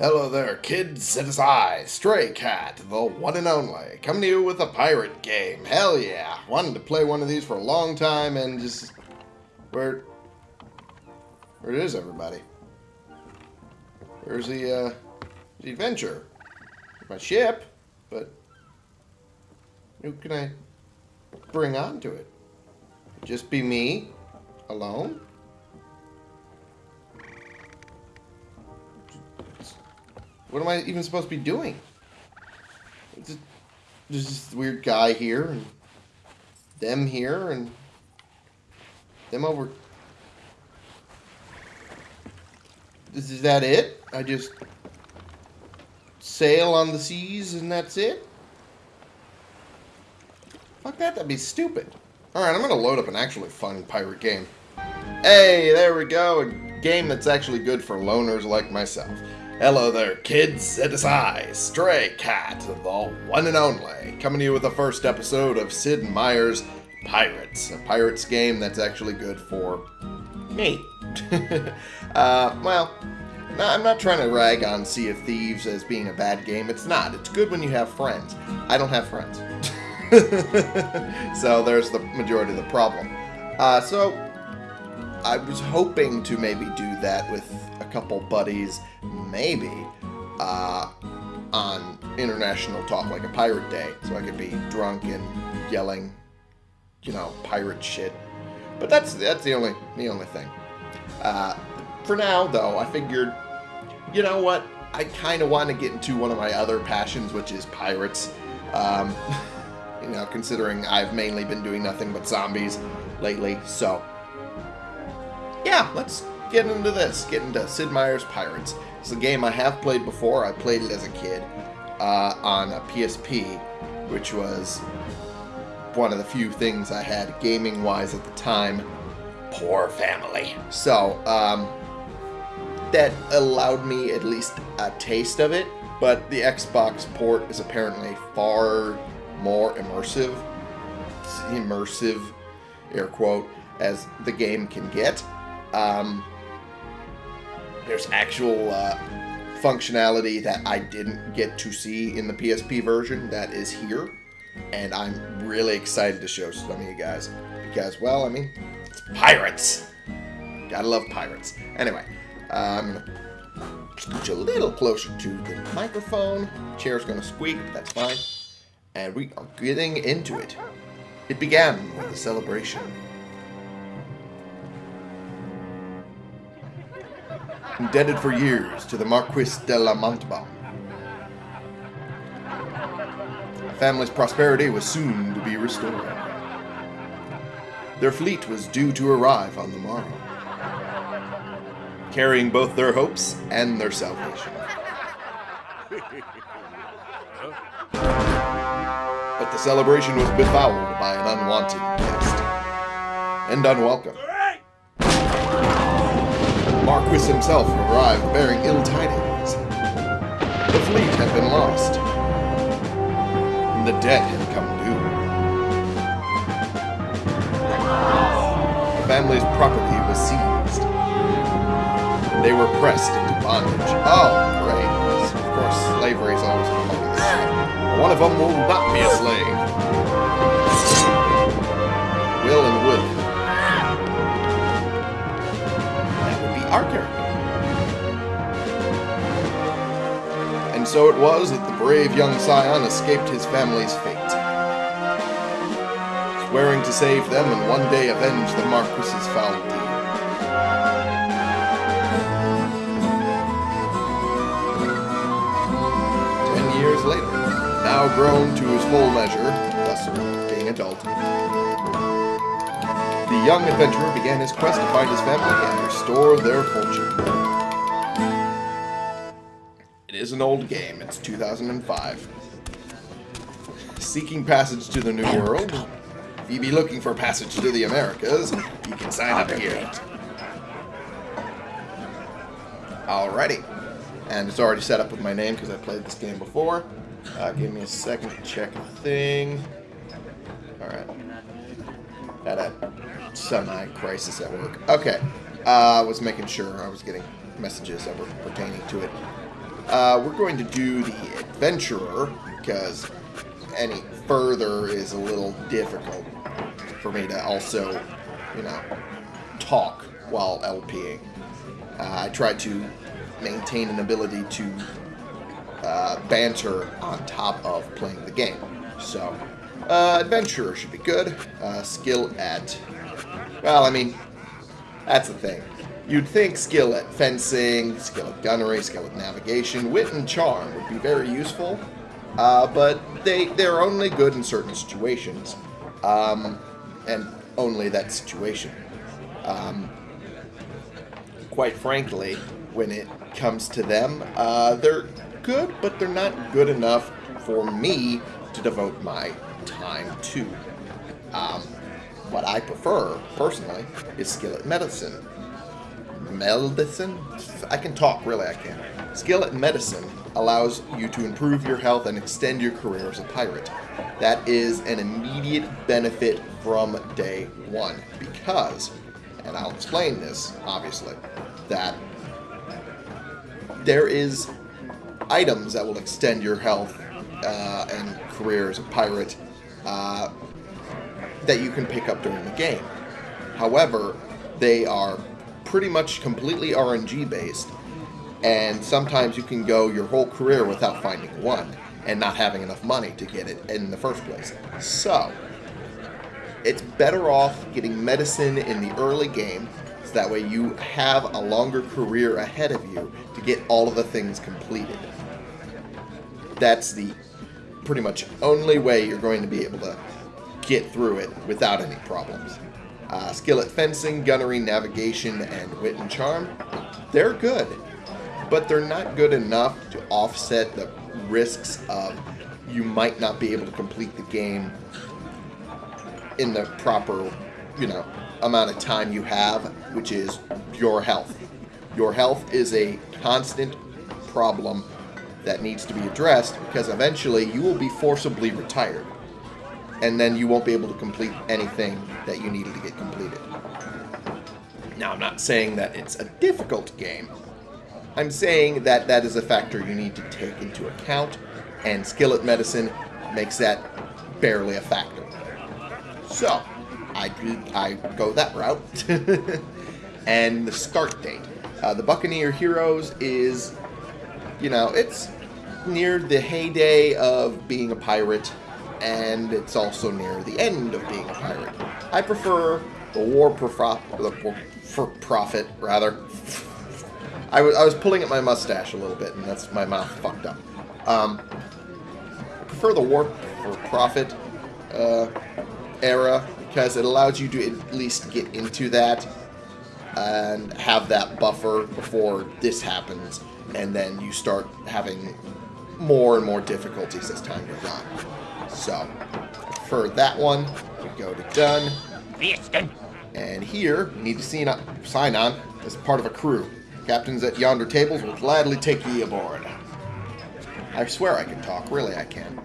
Hello there, kids. It is I, Stray Cat, the one and only, coming to you with a pirate game. Hell yeah. Wanted to play one of these for a long time and just... Where... Where is everybody? Where's the, uh... The adventure? My ship, but... Who can I bring onto it? Just be me? Alone? What am I even supposed to be doing? There's this weird guy here, and them here, and them over. Is, is that it? I just sail on the seas and that's it? Fuck that, that'd be stupid. Alright, I'm gonna load up an actually fun pirate game. Hey, there we go, a game that's actually good for loners like myself. Hello there, kids. It is I, Stray Cat, the one and only, coming to you with the first episode of Sid Meier's Pirates, a pirates game that's actually good for me. uh, well, I'm not trying to rag on Sea of Thieves as being a bad game. It's not. It's good when you have friends. I don't have friends. so there's the majority of the problem. Uh, so I was hoping to maybe do that with couple buddies, maybe, uh, on international talk, like a pirate day, so I could be drunk and yelling, you know, pirate shit. But that's that's the only the only thing. Uh, for now, though, I figured, you know what? I kind of want to get into one of my other passions, which is pirates. Um, you know, considering I've mainly been doing nothing but zombies lately, so yeah, let's get into this. Get into Sid Meier's Pirates. It's a game I have played before. I played it as a kid uh, on a PSP, which was one of the few things I had gaming-wise at the time. Poor family. So, um, that allowed me at least a taste of it, but the Xbox port is apparently far more immersive, immersive, air quote, as the game can get. Um, there's actual uh, functionality that I didn't get to see in the PSP version that is here. And I'm really excited to show some of you guys. Because, well, I mean, it's pirates. Gotta love pirates. Anyway, to scooch a little closer to the microphone. Chair's to squeak, but that's fine. And we are getting into it. It began with a celebration. Indebted for years to the Marquis de la Montalban. The family's prosperity was soon to be restored. Their fleet was due to arrive on the morrow, carrying both their hopes and their salvation. But the celebration was befouled by an unwanted guest, and unwelcome. Marquis himself arrived bearing ill tidings. The fleet had been lost, and the debt had come due. The family's property was seized, they were pressed into bondage. Oh, great. Of course, slavery is always a One of them will not be a slave. Our character. And so it was that the brave young scion escaped his family's fate. Swearing to save them and one day avenge the Marquis's foul deed. Ten years later, now grown to his full measure, thus being adult, the young adventurer began his quest to find his family and restore their fortune. It is an old game. It's 2005. Seeking passage to the New World. If you be looking for passage to the Americas, you can sign up here. Alrighty. And it's already set up with my name because I played this game before. Uh, give me a second to check a thing. Alright. Had a semi-crisis at work. Okay. Uh, I was making sure I was getting messages that were pertaining to it. Uh, we're going to do the Adventurer, because any further is a little difficult for me to also, you know, talk while LPing. Uh, I try to maintain an ability to uh, banter on top of playing the game. So, uh, Adventurer should be good. Uh, skill at... Well, I mean, that's the thing. You'd think skill at fencing, skill at gunnery, skill at navigation, wit and charm would be very useful, uh, but they, they're only good in certain situations, um, and only that situation. Um, quite frankly, when it comes to them, uh, they're good, but they're not good enough for me to devote my time to. Um, what I prefer, personally, is skill at medicine. Medicine? I can talk, really, I can. Skill at medicine allows you to improve your health and extend your career as a pirate. That is an immediate benefit from day one, because, and I'll explain this, obviously, that there is items that will extend your health uh, and career as a pirate uh, that you can pick up during the game. However, they are pretty much completely RNG based, and sometimes you can go your whole career without finding one and not having enough money to get it in the first place. So, it's better off getting medicine in the early game so that way you have a longer career ahead of you to get all of the things completed. That's the pretty much only way you're going to be able to get through it without any problems. Uh, fencing, gunnery, navigation, and wit and charm, they're good. But they're not good enough to offset the risks of you might not be able to complete the game in the proper, you know, amount of time you have, which is your health. Your health is a constant problem that needs to be addressed because eventually you will be forcibly retired and then you won't be able to complete anything that you needed to get completed. Now, I'm not saying that it's a difficult game. I'm saying that that is a factor you need to take into account, and Skillet medicine makes that barely a factor. So, I, I go that route. and the start date. Uh, the Buccaneer Heroes is, you know, it's near the heyday of being a pirate and it's also near the end of being a pirate. I prefer the war for profit, rather. I was, I was pulling at my mustache a little bit, and that's my mouth fucked up. Um, I prefer the war for profit uh, era because it allows you to at least get into that and have that buffer before this happens, and then you start having more and more difficulties as time goes on. So, for that one, we go to done. And here, you need to see sign on as part of a crew. Captains at yonder tables will gladly take ye aboard. I swear I can talk. Really, I can.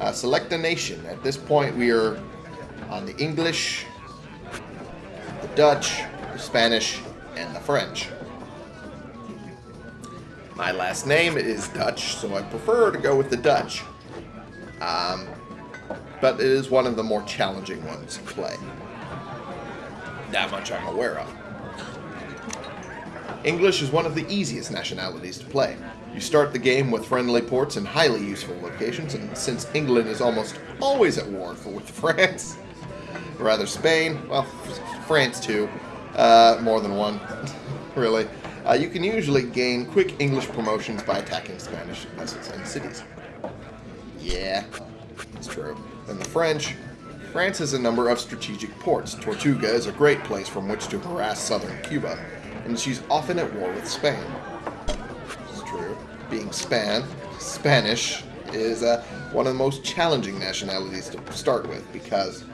Uh, select a nation. At this point, we are on the English, the Dutch, the Spanish, and the French. My last name is Dutch, so I prefer to go with the Dutch. Um, but it is one of the more challenging ones to play. That much I'm aware of. English is one of the easiest nationalities to play. You start the game with friendly ports and highly useful locations, and since England is almost always at war with France, or rather Spain, well, France too, uh, more than one, really, uh, you can usually gain quick English promotions by attacking Spanish vessels and cities. Yeah, it's true. Then the French. France has a number of strategic ports. Tortuga is a great place from which to harass southern Cuba, and she's often at war with Spain. It's true. Being Span, Spanish is uh, one of the most challenging nationalities to start with because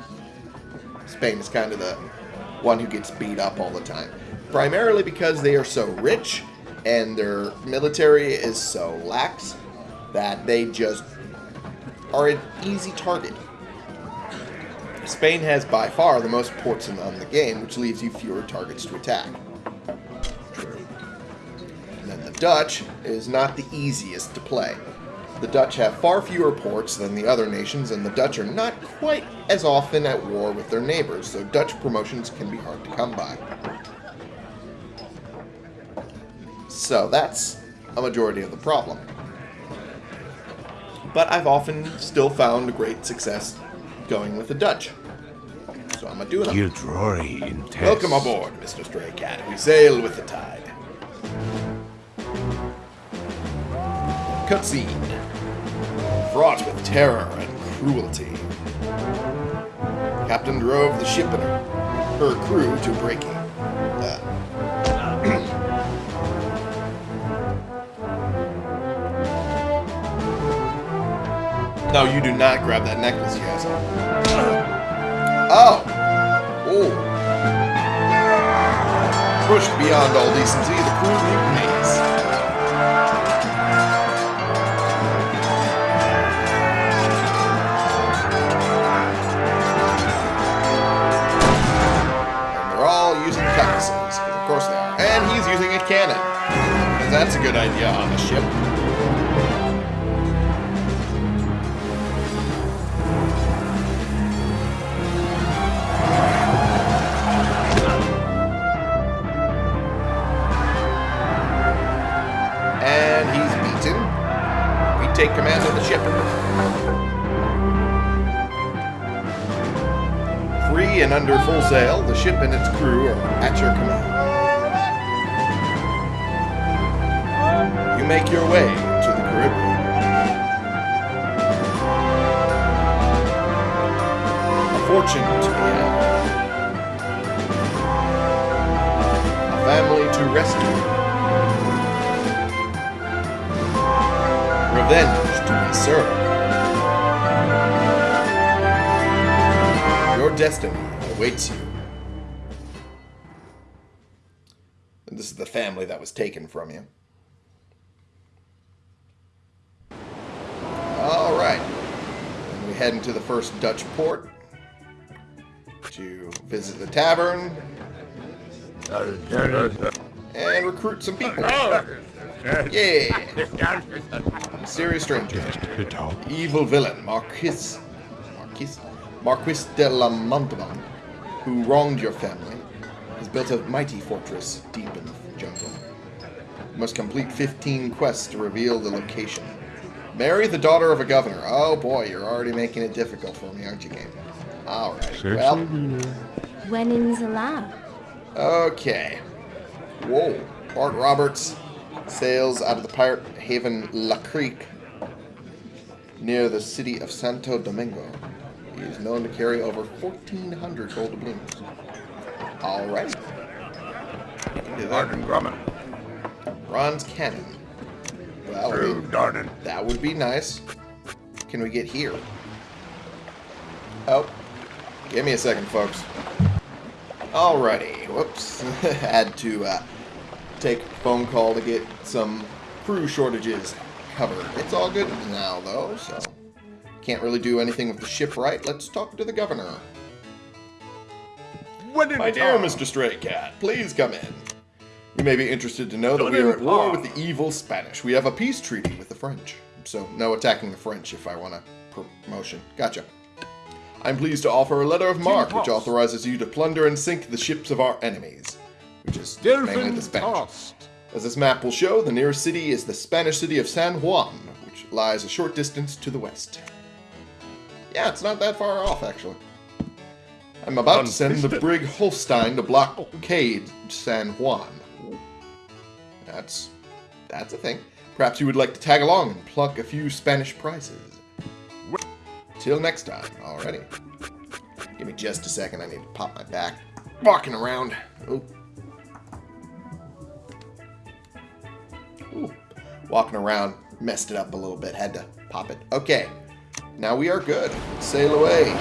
Spain is kind of the one who gets beat up all the time. Primarily because they are so rich and their military is so lax that they just are an easy target. Spain has by far the most ports in, the game, which leaves you fewer targets to attack. And then the Dutch is not the easiest to play. The Dutch have far fewer ports than the other nations, and the Dutch are not quite as often at war with their neighbors, so Dutch promotions can be hard to come by. So that's a majority of the problem. But I've often still found great success going with the Dutch. So I'm a doing it. Gilderoy in test. Welcome aboard, Mr. Stray Cat. We sail with the tide. Cutscene. Fraught with terror and cruelty. Captain drove the ship and her crew to breaking. No, you do not grab that necklace, you. Oh! Oh! Pushed beyond all decency, the crew mutinies. And they're all using cutlasses, of course they are. And he's using a cannon. That's a good idea on a ship. And under full sail, the ship and its crew are at your command. You make your way to the Caribbean. A fortune to be had. A family to rescue. Revenge to be served. Your destiny awaits you. And this is the family that was taken from you. All right. And we head into the first Dutch port to visit the tavern and recruit some people. Yeah. Mysterious stranger. Evil villain, Marquis. Marquis? Marquis de la Montalban, who wronged your family, has built a mighty fortress deep in the jungle. You must complete 15 quests to reveal the location. Marry the daughter of a governor. Oh boy, you're already making it difficult for me, aren't you, game? Alright, well, When in's allowed. okay. Whoa. Bart Roberts sails out of the pirate haven La Creek near the city of Santo Domingo. He is known to carry over 1,400 gold doubloons. Alright. Arden Grumman. Bronze cannon. Well, True mean, Darden. that would be nice. Can we get here? Oh, give me a second, folks. Alrighty. Whoops. Had to uh, take a phone call to get some crew shortages covered. It's all good now, though, so can't really do anything with the ship right. Let's talk to the governor. My dear. Mr. Stray Cat, please come in. You may be interested to know that we are at war with the evil Spanish. We have a peace treaty with the French. So, no attacking the French if I want a promotion. Gotcha. I'm pleased to offer a letter of marque which authorizes you to plunder and sink the ships of our enemies, which is mainly the Spanish. As this map will show, the nearest city is the Spanish city of San Juan, which lies a short distance to the west. Yeah, it's not that far off, actually. I'm about to send the brig Holstein to blockade San Juan. That's that's a thing. Perhaps you would like to tag along and pluck a few Spanish prizes. Till next time. Alrighty. Give me just a second. I need to pop my back. Walking around. Oh. Ooh. Walking around. Messed it up a little bit. Had to pop it. Okay. Now we are good. Sail away.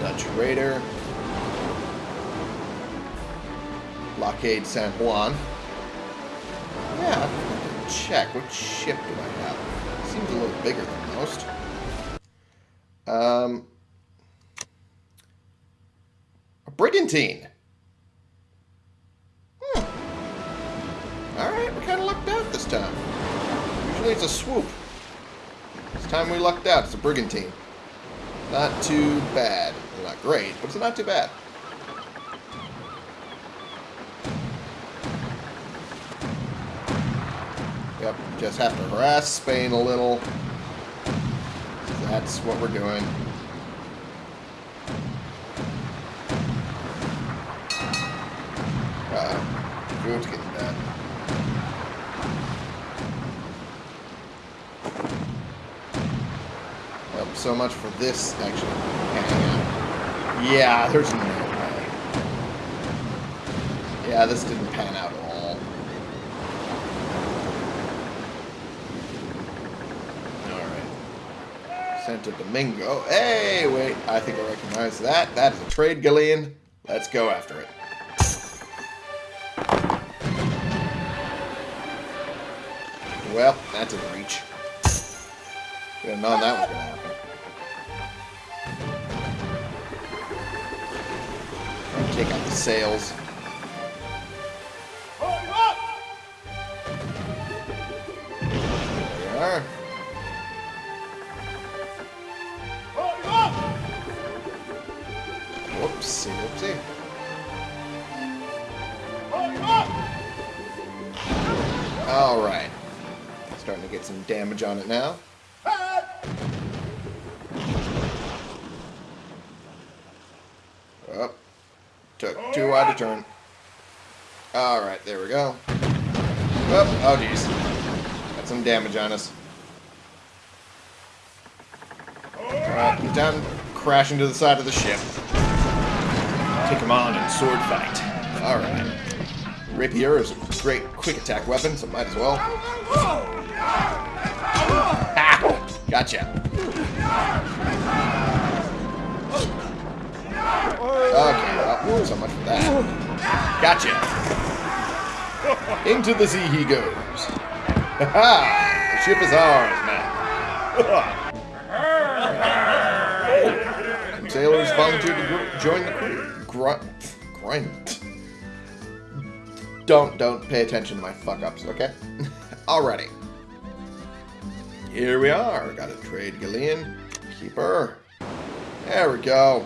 Dutch Raider. Blockade San Juan. Yeah, check. What ship do I have? Seems a little bigger than most. Um, a brigantine. Hmm. All right, we kind of lucked out this time. Usually it's a sloop. This time we lucked out. It's a brigantine. Not too bad. Not great, but it's not too bad. Yep, just have to harass Spain a little. That's what we're doing. Uh, food's getting bad. Well, so much for this actually. Yeah, there's no way. Yeah, this didn't pan out at all. Alright. Santo Domingo. Hey, wait. I think I recognize that. That is a trade galleon. Let's go after it. Well, that didn't reach. Have known that was going to happen. Take out the sails. There. Whoopsie, whoopsie. Alright. Starting to get some damage on it now. Oh. Took too wide a turn. Alright, there we go. Oh, oh jeez. Got some damage on us. Alright, down, crashing to the side of the ship. Take him on in sword fight. Alright. Rapier is a great quick attack weapon, so might as well. Ha! Gotcha. Okay, so much for that. Gotcha. Into the sea he goes. Ha ha! The ship is ours, man. Some sailors volunteered to join the crew. Grunt. Grunt. Don't, don't pay attention to my fuck-ups, okay? Alrighty. Here we are. Got a trade galleon. Keeper. There we go.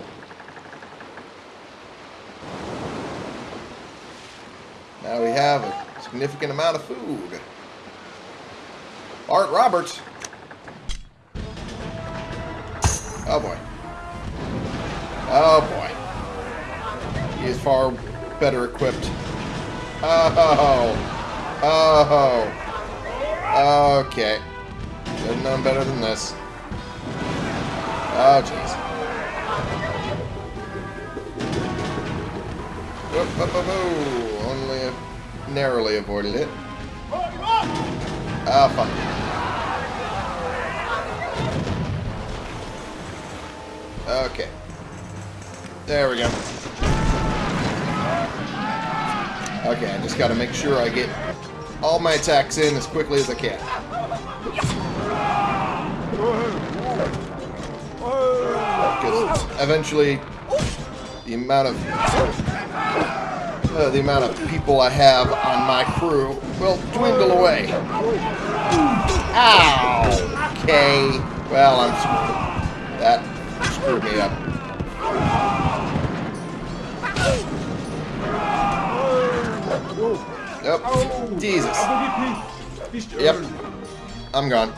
Now we have a significant amount of food. Art Roberts. Oh boy. Oh boy. He is far better equipped. Oh. Oh. Okay. Should have known better than this. Oh, jeez. Only narrowly avoided it. Ah, fuck. Okay. There we go. Okay, I just gotta make sure I get all my attacks in as quickly as I can. Because eventually, the amount of uh, the amount of people I have on my crew will dwindle away. Ow! Okay. Well, I'm screwed. That screwed me up. Yep. Jesus. Yep. I'm gone.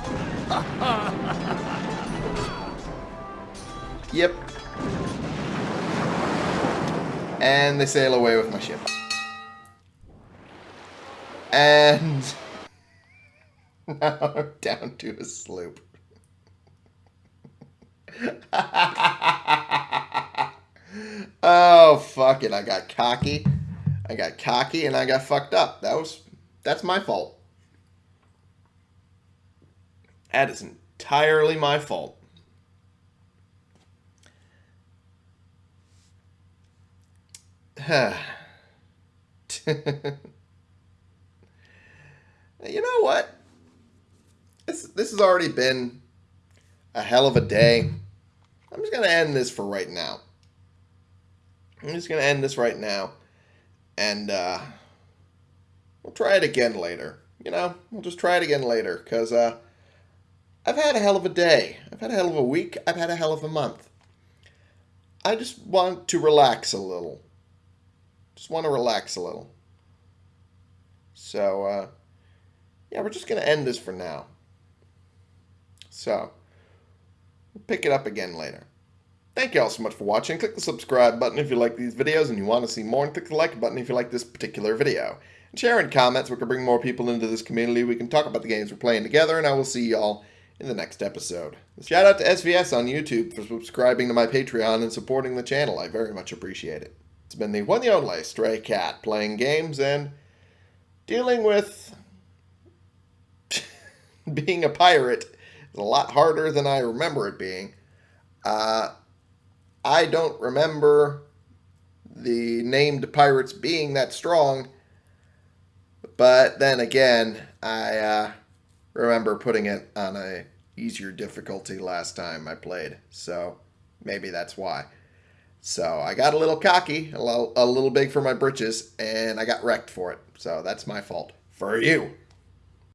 Yep. And they sail away with my ship. And now I'm down to a sloop. oh, fuck it. I got cocky. I got cocky and I got fucked up. That was, that's my fault. That is entirely my fault. you know what? This this has already been a hell of a day. I'm just gonna end this for right now. I'm just gonna end this right now, and uh, we'll try it again later. you know, we'll just try it again later. Because uh, I've had a hell of a day. I've had a hell of a week. I've had a hell of a month. I just want to relax a little. Just want to relax a little. So, uh, yeah, we're just going to end this for now. So, we'll pick it up again later. Thank you all so much for watching. Click the subscribe button if you like these videos and you want to see more, and click the like button if you like this particular video. And share in comments, we can bring more people into this community. We can talk about the games we're playing together, and I will see y'all in the next episode. Shout out to SVS on YouTube for subscribing to my Patreon and supporting the channel. I very much appreciate it. It's been the one and only Stray Cat playing games and dealing with being a pirate is a lot harder than I remember it being. Uh, I don't remember the named pirates being that strong, but then again, I uh, remember putting it on a easier difficulty last time I played, so maybe that's why. So I got a little cocky, a little, a little big for my britches, and I got wrecked for it. So that's my fault. For you.